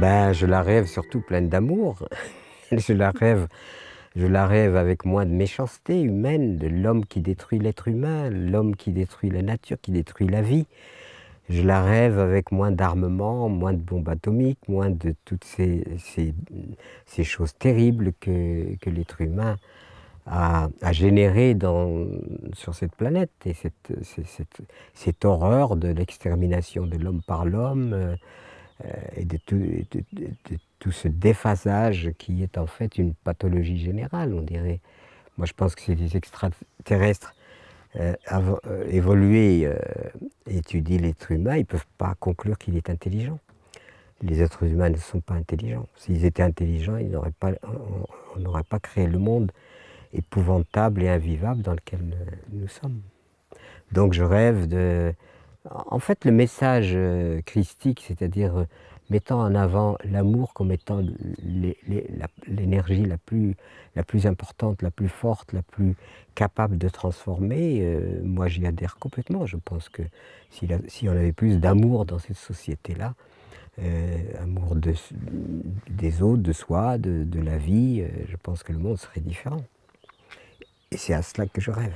Ben, je la rêve surtout pleine d'amour. je la rêve je la rêve avec moins de méchanceté humaine, de l'homme qui détruit l'être humain, l'homme qui détruit la nature, qui détruit la vie. Je la rêve avec moins d'armement, moins de bombes atomiques, moins de toutes ces, choses terribles que, l'être humain a, a générées sur cette planète. Et cette horreur de l'extermination de l'homme par l'homme, euh, et de tout, ce déphasage qui est en fait une pathologie générale, on dirait. Moi, je pense que c'est des extraterrestres euh, euh, évolués euh, étudient l'être humain, ils ne peuvent pas conclure qu'il est intelligent. Les êtres humains ne sont pas intelligents. S'ils étaient intelligents, pas, on n'aurait pas créé le monde épouvantable et invivable dans lequel nous sommes. Donc je rêve de, en fait, le message euh, christique, c'est-à-dire euh, mettant en avant l'amour comme étant l'énergie la, plus, la plus importante, la plus forte, la plus capable de transformer, euh, moi j'y adhère complètement. Je pense que si, on avait plus d'amour dans cette société-là, amour des autres, de soi, de la vie, je pense que le monde serait différent. Et c'est à cela que je rêve.